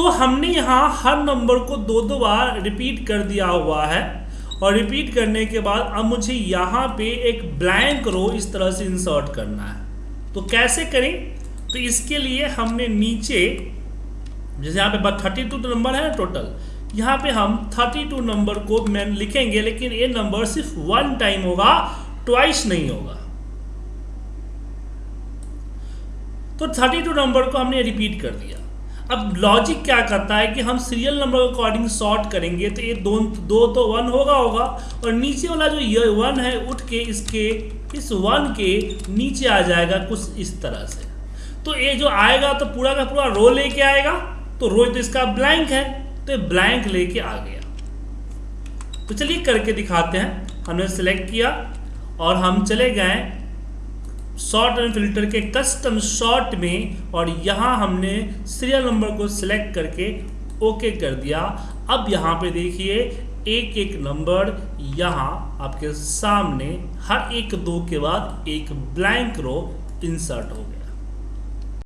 तो हमने यहाँ हर नंबर को दो दो बार रिपीट कर दिया हुआ है। और रिपीट करने के बाद अब मुझे यहाँ पे एक ब्लैंक रो इस तरह से इंसर्ट करना है। तो कैसे करें? तो इसके लिए हमने नीचे, जैसे यहाँ पे थर्टी टू नंबर है ना टोटल यहाँ पे हम थर्टी टू नंबर को मैं लिखेंगे, लेकिन ये नंबर सिर्फ़ वन टाइम होगा ट्वाइस नहीं होगा। तो थर्टी टू नंबर को हमने रिपीट कर दिया। अब लॉजिक क्या करता है कि हम सीरियल नंबर के अकॉर्डिंग सॉर्ट करेंगे तो ये दो दो तो वन होगा होगा, और नीचे वाला जो ये वन है, उठ के इसके, इस वन के नीचे आ जाएगा कुछ इस तरह से। तो ये जो आएगा तो पूरा का पूरा रो लेके आएगा तो रो तो इसका ब्लैंक है तो ब्लैंक लेके आ गया। तो चलिए करके दिखाते हैं। हमने सेलेक्ट किया, और हम चले गए शॉर्ट रन फ़िल्टर के कस्टम शॉर्ट में और यहाँ हमने सीरियल नंबर को सिलेक्ट करके ओके कर दिया। अब यहाँ पे देखिए, एक एक नंबर यहाँ आपके सामने, हर एक दो के बाद एक ब्लैंक रो इंसर्ट हो गया।